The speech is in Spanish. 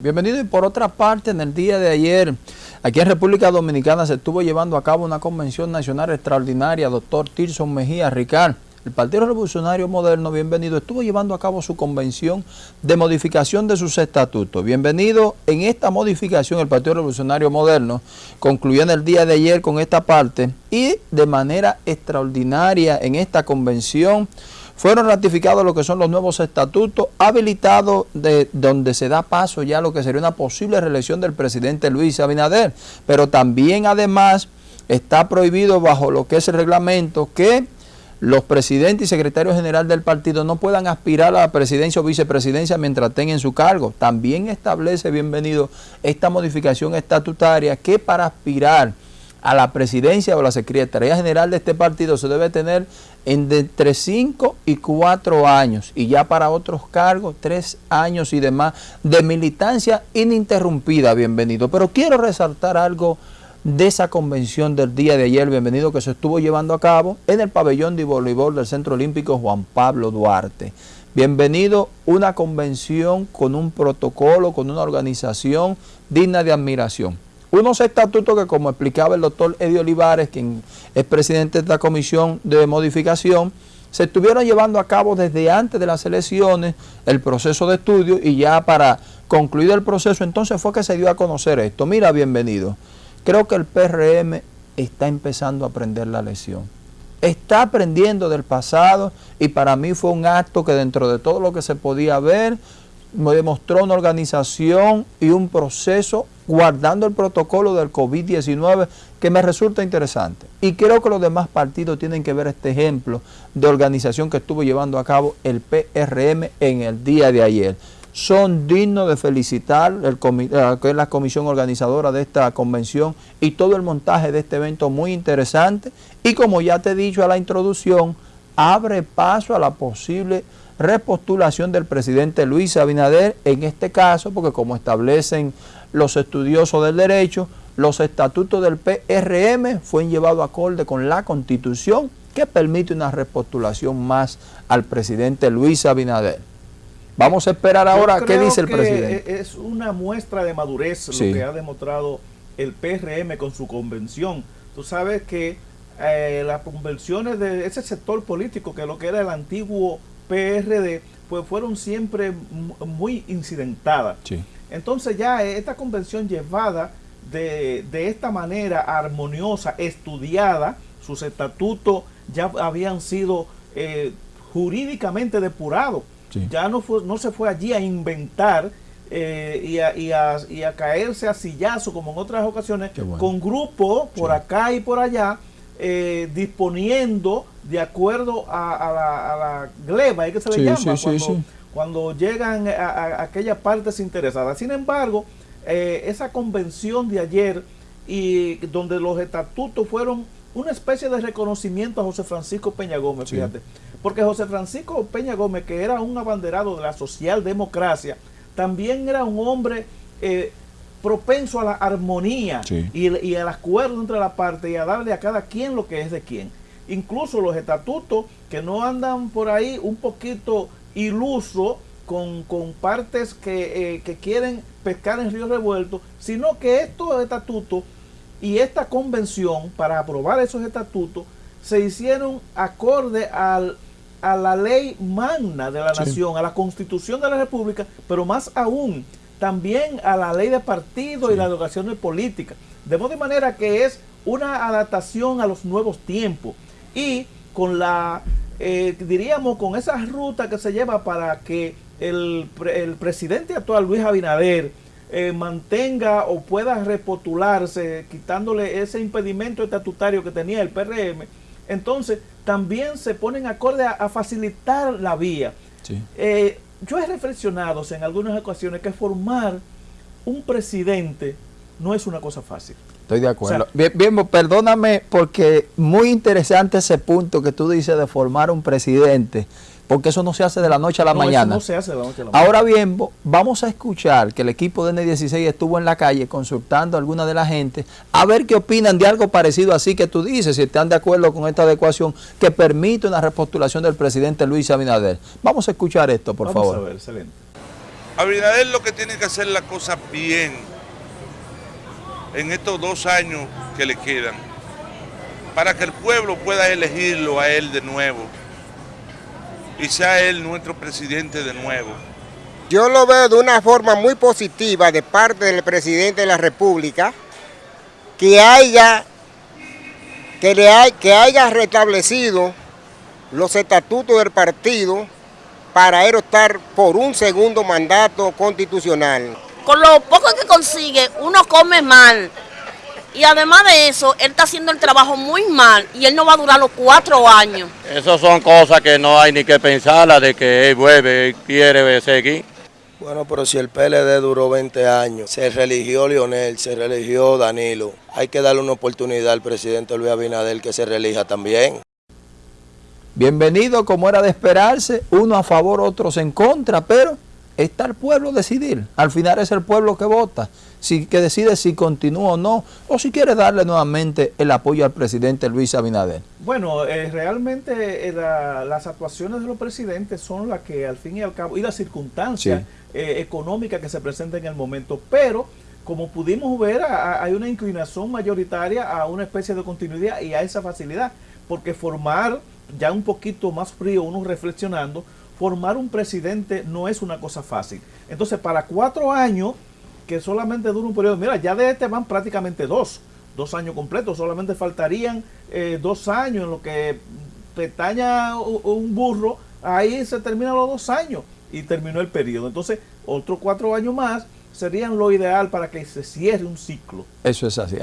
Bienvenido y por otra parte, en el día de ayer, aquí en República Dominicana se estuvo llevando a cabo una convención nacional extraordinaria, doctor Tirson Mejía Ricard. El Partido Revolucionario Moderno, bienvenido, estuvo llevando a cabo su convención de modificación de sus estatutos. Bienvenido en esta modificación, el Partido Revolucionario Moderno concluyó en el día de ayer con esta parte y de manera extraordinaria en esta convención fueron ratificados lo que son los nuevos estatutos, habilitados de donde se da paso ya a lo que sería una posible reelección del presidente Luis Abinader. Pero también además está prohibido bajo lo que es el reglamento que los presidentes y secretarios generales del partido no puedan aspirar a la presidencia o vicepresidencia mientras tengan su cargo. También establece, bienvenido, esta modificación estatutaria que para aspirar a la presidencia o la Secretaría General de este partido se debe tener entre 5 y 4 años y ya para otros cargos 3 años y demás de militancia ininterrumpida, bienvenido. Pero quiero resaltar algo de esa convención del día de ayer, bienvenido, que se estuvo llevando a cabo en el pabellón de voleibol del Centro Olímpico Juan Pablo Duarte. Bienvenido, una convención con un protocolo, con una organización digna de admiración. Unos estatutos que, como explicaba el doctor Eddie Olivares, quien es presidente de esta comisión de modificación, se estuvieron llevando a cabo desde antes de las elecciones el proceso de estudio y ya para concluir el proceso entonces fue que se dio a conocer esto. Mira, bienvenido. Creo que el PRM está empezando a aprender la lección. Está aprendiendo del pasado y para mí fue un acto que dentro de todo lo que se podía ver me demostró una organización y un proceso guardando el protocolo del COVID-19 que me resulta interesante. Y creo que los demás partidos tienen que ver este ejemplo de organización que estuvo llevando a cabo el PRM en el día de ayer. Son dignos de felicitar el eh, la comisión organizadora de esta convención y todo el montaje de este evento muy interesante. Y como ya te he dicho a la introducción, abre paso a la posible repostulación del presidente Luis Abinader, en este caso, porque como establecen los estudiosos del derecho, los estatutos del PRM fueron llevados acorde con la Constitución que permite una repostulación más al presidente Luis Abinader. Vamos a esperar ahora qué dice el presidente. Es una muestra de madurez lo que ha demostrado el PRM con su convención. Tú sabes que eh, las convenciones de ese sector político, que lo que era el antiguo PRD, pues fueron siempre muy incidentadas. Entonces ya esta convención llevada de, esta manera armoniosa, estudiada, sus estatutos ya habían sido eh, jurídicamente depurados. Ya no, fue, no se fue allí a inventar eh, y, a, y, a, caerse a sillazo como en otras ocasiones, con grupos por acá y por allá, eh, disponiendo de acuerdo a, la, gleba, ¿es que se le llama? cuando, cuando, llegan a, aquellas partes interesadas. Sin embargo, eh, esa convención de ayer y donde los estatutos fueron una especie de reconocimiento a José Francisco Peña Gómez, fíjate. Porque José Francisco Peña Gómez, que era un abanderado de la socialdemocracia, también era un hombre eh, propenso a la armonía y, y, al acuerdo entre las partes y a darle a cada quien lo que es de quien. Incluso los estatutos que no andan por ahí un poquito iluso con, partes que, eh, que, quieren pescar en río revuelto, sino que estos estatutos y esta convención para aprobar esos estatutos se hicieron acorde al, a la ley magna de la nación, a la constitución de la república, pero más aún también a la ley de partido y la educación de política. De modo de manera que es una adaptación a los nuevos tiempos. Y con la, eh, diríamos, con esa ruta que se lleva para que el, presidente actual, Luis Abinader, eh, mantenga o pueda repotularse, quitándole ese impedimento estatutario que tenía el PRM, entonces también se ponen acorde a, facilitar la vía. Eh, yo he reflexionado en algunas ocasiones que formar un presidente no es una cosa fácil. Estoy de acuerdo. bien, perdóname porque muy interesante ese punto que tú dices de formar un presidente, porque eso no se hace de la noche a la mañana. no se hace de la noche a la mañana. Ahora bien, vamos a escuchar que el equipo de N16 estuvo en la calle consultando a alguna de la gente a ver qué opinan de algo parecido así que tú dices, si están de acuerdo con esta adecuación que permite una repostulación del presidente Luis Abinader. Vamos a escuchar esto, por favor. Vamos a ver, excelente. Abinader lo que tiene que hacer la cosa bien en estos dos años que le quedan, para que el pueblo pueda elegirlo a él de nuevo y sea él nuestro presidente de nuevo. Yo lo veo de una forma muy positiva de parte del presidente de la República, que haya, que le hay, que haya restablecido los estatutos del partido para él estar por un segundo mandato constitucional. Con lo poco que consigue, uno come mal. Y además de eso, él está haciendo el trabajo muy mal y él no va a durar los cuatro años. Esas son cosas que no hay ni que pensarla de que él vuelve, quiere seguir. Bueno, pero si el PLD duró 20 años, se religió Lionel, se religió Danilo, hay que darle una oportunidad al presidente Luis Abinader que se relija también. Bienvenido como era de esperarse, uno a favor, otros en contra, pero está el pueblo decidir. Al final es el pueblo que vota, si, que decide si continúa o no, o si quiere darle nuevamente el apoyo al presidente Luis Abinader. Bueno, eh, realmente eh, las actuaciones de los presidentes son las que al fin y al cabo, y las circunstancias eh, económica que se presenta en el momento, pero como pudimos ver, hay una inclinación mayoritaria a una especie de continuidad y a esa facilidad, porque formar ya un poquito más frío, uno reflexionando, formar un presidente no es una cosa fácil. Entonces, para cuatro años, que solamente dura un periodo, mira, ya de este van prácticamente dos, dos años completos, solamente faltarían eh, dos años en lo que pestaña un burro, ahí se terminan los dos años y terminó el periodo. Entonces, otros cuatro años más serían lo ideal para que se cierre un ciclo. Eso es así.